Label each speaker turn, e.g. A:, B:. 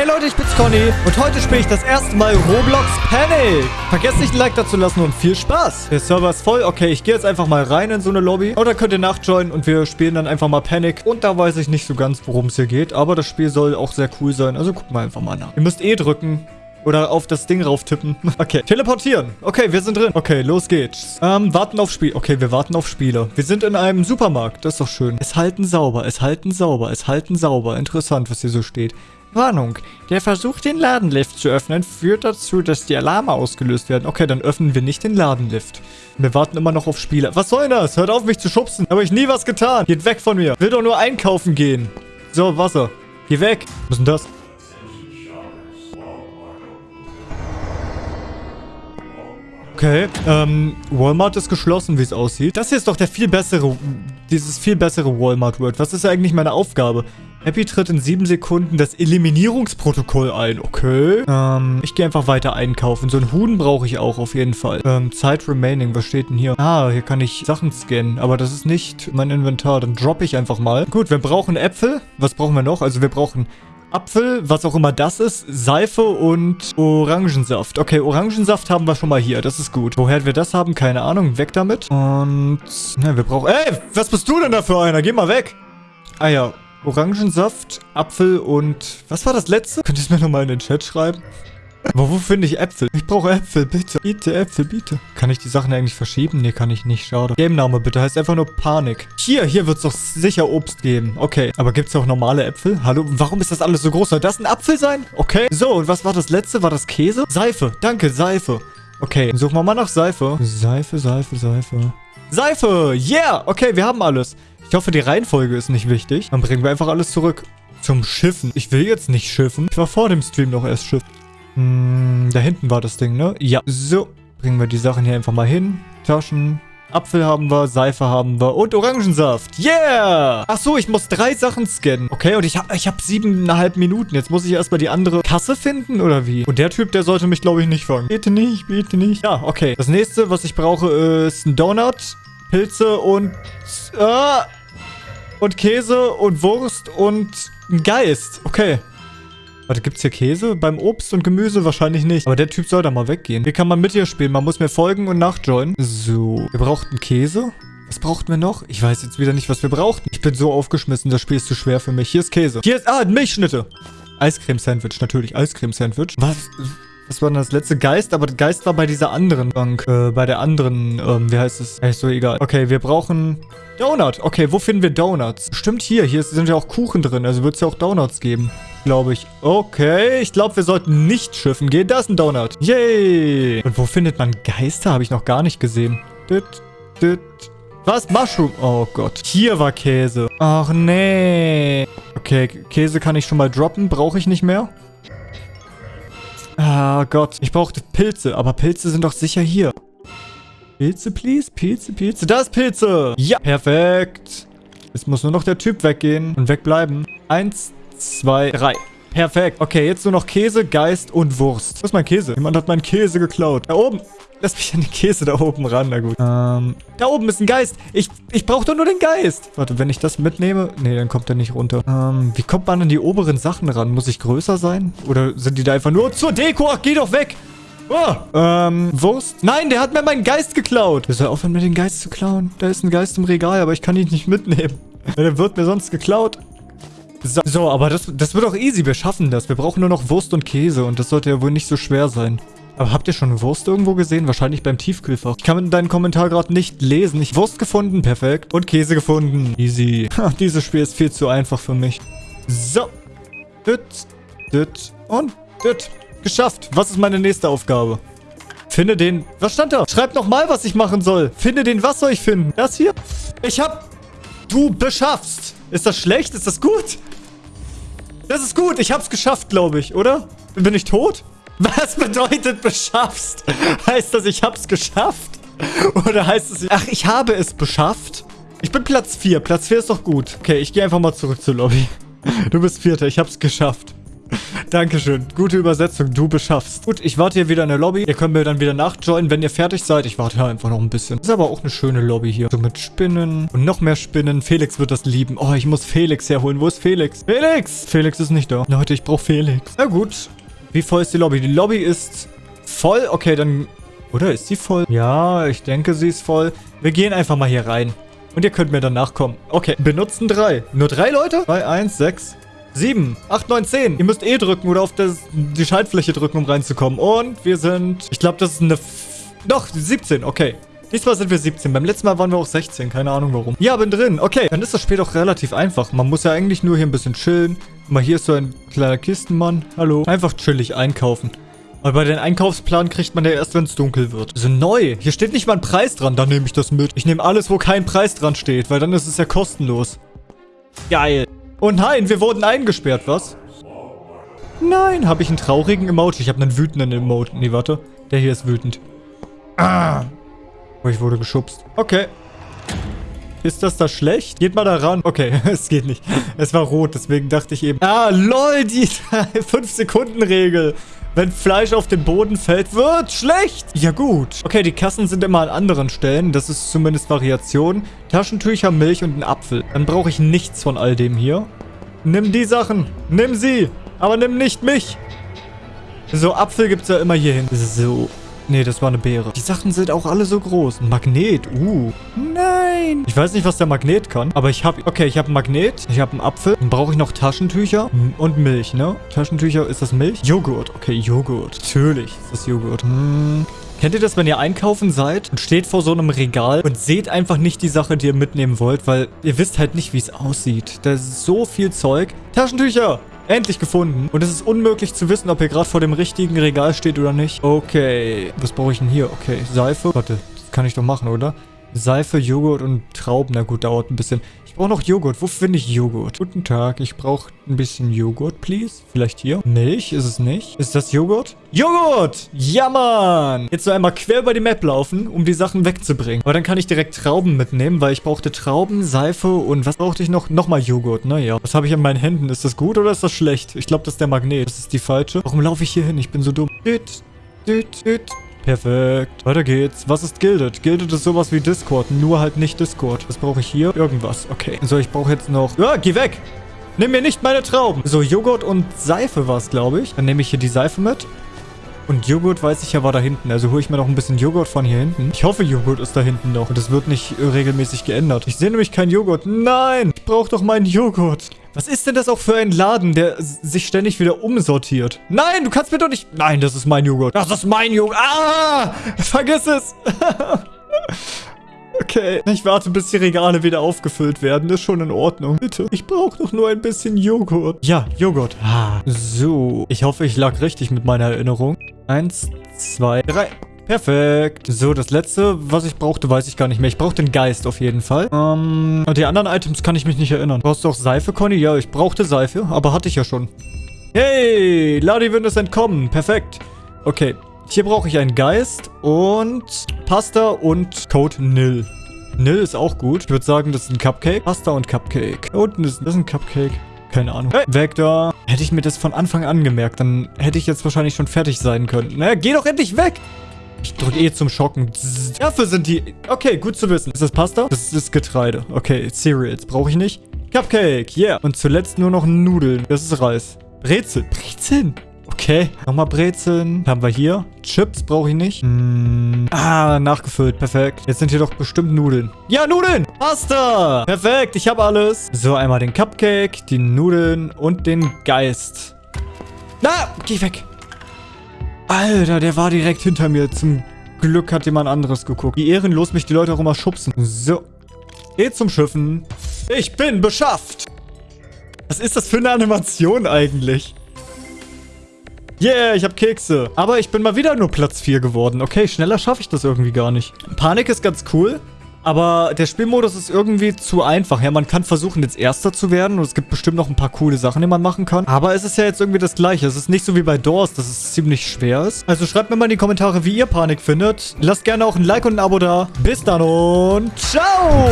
A: Hey Leute, ich bin's Conny und heute spiele ich das erste Mal Roblox Panic. Vergesst nicht ein Like dazu lassen und viel Spaß. Der Server ist voll. Okay, ich gehe jetzt einfach mal rein in so eine Lobby. Oder könnt ihr nachjoinen und wir spielen dann einfach mal Panic. Und da weiß ich nicht so ganz, worum es hier geht. Aber das Spiel soll auch sehr cool sein. Also gucken wir einfach mal nach. Ihr müsst eh drücken. Oder auf das Ding rauf tippen. Okay, teleportieren. Okay, wir sind drin. Okay, los geht's. Ähm, warten auf Spiel. Okay, wir warten auf Spieler. Wir sind in einem Supermarkt. Das ist doch schön. Es halten sauber, es halten sauber, es halten sauber. Interessant, was hier so steht. Warnung. Der Versuch, den Ladenlift zu öffnen, führt dazu, dass die Alarme ausgelöst werden. Okay, dann öffnen wir nicht den Ladenlift. Wir warten immer noch auf Spieler. Was soll das? Hört auf, mich zu schubsen. Habe ich nie was getan. Geht weg von mir. Will doch nur einkaufen gehen. So, Wasser. Geh weg. Was ist denn das? Okay, ähm, Walmart ist geschlossen, wie es aussieht. Das hier ist doch der viel bessere, dieses viel bessere Walmart-Word. Was ist eigentlich meine Aufgabe? Happy tritt in sieben Sekunden das Eliminierungsprotokoll ein. Okay. Ähm, ich gehe einfach weiter einkaufen. So ein Huhn brauche ich auch auf jeden Fall. Ähm, Zeit remaining. Was steht denn hier? Ah, hier kann ich Sachen scannen. Aber das ist nicht mein Inventar. Dann droppe ich einfach mal. Gut, wir brauchen Äpfel. Was brauchen wir noch? Also wir brauchen Apfel, was auch immer das ist, Seife und Orangensaft. Okay, Orangensaft haben wir schon mal hier. Das ist gut. Woher wir das haben, keine Ahnung. Weg damit. Und, na, wir brauchen... Ey, was bist du denn da für einer? Geh mal weg. Ah ja, Orangensaft, Apfel und... Was war das letzte? Könnt ihr es mir nochmal in den Chat schreiben? Aber wo finde ich Äpfel? Ich brauche Äpfel, bitte. Bitte, Äpfel, bitte. Kann ich die Sachen eigentlich verschieben? Nee, kann ich nicht. Schade. Game-Name bitte. Heißt einfach nur Panik. Hier, hier wird es doch sicher Obst geben. Okay. Aber gibt es auch normale Äpfel? Hallo? Warum ist das alles so groß? Soll das ein Apfel sein? Okay. So, und was war das letzte? War das Käse? Seife. Danke, Seife. Okay, suchen wir mal nach Seife. Seife, Seife, Seife. Seife! Yeah! Okay, wir haben alles. Ich hoffe, die Reihenfolge ist nicht wichtig. Dann bringen wir einfach alles zurück. Zum Schiffen. Ich will jetzt nicht schiffen. Ich war vor dem Stream noch erst schiffen. Hm, da hinten war das Ding, ne? Ja. So. Bringen wir die Sachen hier einfach mal hin. Taschen. Apfel haben wir, Seife haben wir und Orangensaft. Yeah! Ach so, ich muss drei Sachen scannen. Okay, und ich habe ich hab siebeneinhalb Minuten. Jetzt muss ich erstmal die andere Kasse finden, oder wie? Und der Typ, der sollte mich, glaube ich, nicht fangen. Bitte nicht, bitte nicht. Ja, okay. Das nächste, was ich brauche, ist ein Donut, Pilze und... Ah! Und Käse und Wurst und ein Geist. Okay. Warte, gibt's hier Käse? Beim Obst und Gemüse wahrscheinlich nicht. Aber der Typ soll da mal weggehen. Wie kann man mit hier spielen? Man muss mir folgen und nachjoinen. So. Wir brauchten Käse. Was brauchten wir noch? Ich weiß jetzt wieder nicht, was wir brauchten. Ich bin so aufgeschmissen. Das Spiel ist zu schwer für mich. Hier ist Käse. Hier ist... Ah, Milchschnitte. Eiscreme-Sandwich. Natürlich. Eiscreme-Sandwich. Was... Was war denn das letzte? Geist, aber Geist war bei dieser anderen Bank. Äh, bei der anderen, ähm, wie heißt es? Ist so egal. Okay, wir brauchen Donut. Okay, wo finden wir Donuts? Stimmt hier. Hier sind ja auch Kuchen drin. Also wird es ja auch Donuts geben. Glaube ich. Okay, ich glaube, wir sollten nicht schiffen gehen. Da ist ein Donut. Yay. Und wo findet man Geister? Habe ich noch gar nicht gesehen. Dit, dit. Was? Mushroom? Oh Gott. Hier war Käse. Ach nee. Okay, Käse kann ich schon mal droppen. Brauche ich nicht mehr. Ah Gott, ich brauchte Pilze, aber Pilze sind doch sicher hier. Pilze, please? Pilze, Pilze. Da ist Pilze. Ja, perfekt. Jetzt muss nur noch der Typ weggehen und wegbleiben. Eins, zwei, drei. Perfekt. Okay, jetzt nur noch Käse, Geist und Wurst. Wo ist mein Käse? Jemand hat meinen Käse geklaut. Da oben. Lass mich an den Käse da oben ran. Na gut. Ähm, da oben ist ein Geist. Ich, ich brauche doch nur den Geist. Warte, wenn ich das mitnehme... Nee, dann kommt er nicht runter. Ähm, wie kommt man an die oberen Sachen ran? Muss ich größer sein? Oder sind die da einfach nur zur Deko? Ach, geh doch weg. Oh, ähm, Wurst? Nein, der hat mir meinen Geist geklaut. Der soll aufhören, mir den Geist zu klauen. Da ist ein Geist im Regal, aber ich kann ihn nicht mitnehmen. Der wird mir sonst geklaut. So, so, aber das, das wird auch easy. Wir schaffen das. Wir brauchen nur noch Wurst und Käse und das sollte ja wohl nicht so schwer sein. Aber habt ihr schon Wurst irgendwo gesehen? Wahrscheinlich beim Tiefkühlfach. Ich kann deinen Kommentar gerade nicht lesen. Ich Wurst gefunden, perfekt. Und Käse gefunden. Easy. dieses Spiel ist viel zu einfach für mich. So. Düt, düt und düt. Geschafft. Was ist meine nächste Aufgabe? Finde den... Was stand da? Schreibt nochmal, was ich machen soll. Finde den... Was soll ich finden? Das hier? Ich hab... Du beschaffst. Ist das schlecht? Ist das gut? Das ist gut. Ich hab's geschafft, glaube ich, oder? Bin ich tot? Was bedeutet beschaffst? Heißt das, ich hab's geschafft? Oder heißt es, ach, ich habe es beschafft? Ich bin Platz 4. Platz 4 ist doch gut. Okay, ich gehe einfach mal zurück zur Lobby. Du bist Vierter. Ich hab's geschafft. Dankeschön. Gute Übersetzung. Du beschaffst. Gut, ich warte hier wieder in der Lobby. Ihr könnt mir dann wieder nachjoinen, wenn ihr fertig seid. Ich warte einfach noch ein bisschen. Ist aber auch eine schöne Lobby hier. So mit Spinnen und noch mehr Spinnen. Felix wird das lieben. Oh, ich muss Felix herholen. Wo ist Felix? Felix! Felix ist nicht da. Leute, ich brauche Felix. Na gut. Wie voll ist die Lobby? Die Lobby ist voll. Okay, dann... Oder ist sie voll? Ja, ich denke, sie ist voll. Wir gehen einfach mal hier rein. Und ihr könnt mir danach kommen. Okay, benutzen drei. Nur drei Leute? 2, 1, 6, 7, 8, 9, 10. Ihr müsst E drücken oder auf das, die Schaltfläche drücken, um reinzukommen. Und wir sind... Ich glaube, das ist eine... Doch, 17. Okay. Diesmal sind wir 17. Beim letzten Mal waren wir auch 16. Keine Ahnung warum. Ja, bin drin. Okay. Dann ist das Spiel doch relativ einfach. Man muss ja eigentlich nur hier ein bisschen chillen. Mal hier ist so ein kleiner Kistenmann. Hallo. Einfach chillig einkaufen. Aber bei den Einkaufsplan kriegt man ja erst, wenn es dunkel wird. So neu. Hier steht nicht mal ein Preis dran. Dann nehme ich das mit. Ich nehme alles, wo kein Preis dran steht, weil dann ist es ja kostenlos. Geil. Oh nein, wir wurden eingesperrt, was? Nein, habe ich einen traurigen Emote? Ich habe einen wütenden Emote. Nee, warte. Der hier ist wütend. Ah. Oh, ich wurde geschubst. Okay. Ist das da schlecht? Geht mal da ran. Okay, es geht nicht. Es war rot, deswegen dachte ich eben... Ah, lol, die 5-Sekunden-Regel. Wenn Fleisch auf den Boden fällt, wird schlecht. Ja gut. Okay, die Kassen sind immer an anderen Stellen. Das ist zumindest Variation. Taschentücher, Milch und ein Apfel. Dann brauche ich nichts von all dem hier. Nimm die Sachen. Nimm sie. Aber nimm nicht mich. So, Apfel gibt es ja immer hier hin. So. Nee, das war eine Beere. Die Sachen sind auch alle so groß. Magnet. Uh. Nein. Ich weiß nicht, was der Magnet kann. Aber ich habe... Okay, ich habe einen Magnet. Ich habe einen Apfel. Dann brauche ich noch Taschentücher. Und Milch, ne? Taschentücher, ist das Milch? Joghurt. Okay, Joghurt. Natürlich ist das Joghurt. Hm. Kennt ihr das, wenn ihr einkaufen seid und steht vor so einem Regal und seht einfach nicht die Sache, die ihr mitnehmen wollt, weil ihr wisst halt nicht, wie es aussieht. Da ist so viel Zeug. Taschentücher! Endlich gefunden. Und es ist unmöglich zu wissen, ob ihr gerade vor dem richtigen Regal steht oder nicht. Okay. Was brauche ich denn hier? Okay. Seife. Warte. Das kann ich doch machen, oder? Seife, Joghurt und Trauben. Na gut, dauert ein bisschen. Ich brauche noch Joghurt. Wo finde ich Joghurt? Guten Tag. Ich brauche ein bisschen Joghurt, please. Vielleicht hier? Milch? Ist es nicht? Ist das Joghurt? Joghurt! Ja, Mann! Jetzt so einmal quer über die Map laufen, um die Sachen wegzubringen. Aber dann kann ich direkt Trauben mitnehmen, weil ich brauchte Trauben, Seife und was brauchte ich noch? Nochmal Joghurt, naja. Was habe ich in meinen Händen? Ist das gut oder ist das schlecht? Ich glaube, das ist der Magnet. Das ist die falsche. Warum laufe ich hier hin? Ich bin so dumm. Düt, düt, düt. Perfekt. Weiter geht's. Was ist Gilded? Gilded ist sowas wie Discord, nur halt nicht Discord. Was brauche ich hier? Irgendwas. Okay. So, ich brauche jetzt noch... Ja, geh weg! Nimm mir nicht meine Trauben. So, Joghurt und Seife war es, glaube ich. Dann nehme ich hier die Seife mit. Und Joghurt weiß ich ja war da hinten. Also hole ich mir noch ein bisschen Joghurt von hier hinten. Ich hoffe, Joghurt ist da hinten noch. Und es wird nicht regelmäßig geändert. Ich sehe nämlich keinen Joghurt. Nein! Ich brauche doch meinen Joghurt. Was ist denn das auch für ein Laden, der sich ständig wieder umsortiert? Nein, du kannst mir doch nicht... Nein, das ist mein Joghurt. Das ist mein Joghurt. Ah! Vergiss es. Okay, ich warte, bis die Regale wieder aufgefüllt werden. ist schon in Ordnung. Bitte, ich brauche doch nur ein bisschen Joghurt. Ja, Joghurt. Ah, so. Ich hoffe, ich lag richtig mit meiner Erinnerung. Eins, zwei, drei. Perfekt. So, das letzte, was ich brauchte, weiß ich gar nicht mehr. Ich brauche den Geist auf jeden Fall. Ähm, die anderen Items kann ich mich nicht erinnern. Brauchst du auch Seife, Conny? Ja, ich brauchte Seife, aber hatte ich ja schon. Hey, Ladywin ist entkommen. Perfekt. Okay, hier brauche ich einen Geist und Pasta und Code Nil. Nil ist auch gut. Ich würde sagen, das ist ein Cupcake. Pasta und Cupcake. Unten ist, ist ein Cupcake. Keine Ahnung. Hey, weg da. Hätte ich mir das von Anfang an gemerkt, dann hätte ich jetzt wahrscheinlich schon fertig sein können. Na, geh doch endlich weg. Ich drücke eh zum Schocken. Dafür sind die... Okay, gut zu wissen. Ist das Pasta? Das ist Getreide. Okay, Cereals brauche ich nicht. Cupcake, yeah. Und zuletzt nur noch Nudeln. Das ist Reis. Brezel. Brezeln? Okay, nochmal Brezeln. Haben wir hier. Chips brauche ich nicht. Mm. Ah, nachgefüllt. Perfekt. Jetzt sind hier doch bestimmt Nudeln. Ja, Nudeln! Pasta! Perfekt, ich habe alles. So, einmal den Cupcake, die Nudeln und den Geist. Na, geh weg. Alter, der war direkt hinter mir. Zum Glück hat jemand anderes geguckt. Wie ehrenlos mich die Leute auch immer schubsen. So. Geht zum Schiffen. Ich bin beschafft. Was ist das für eine Animation eigentlich? Yeah, ich habe Kekse. Aber ich bin mal wieder nur Platz 4 geworden. Okay, schneller schaffe ich das irgendwie gar nicht. Panik ist ganz cool. Aber der Spielmodus ist irgendwie zu einfach. Ja, man kann versuchen, jetzt Erster zu werden. Und es gibt bestimmt noch ein paar coole Sachen, die man machen kann. Aber es ist ja jetzt irgendwie das Gleiche. Es ist nicht so wie bei Doors, dass es ziemlich schwer ist. Also schreibt mir mal in die Kommentare, wie ihr Panik findet. Lasst gerne auch ein Like und ein Abo da. Bis dann und ciao!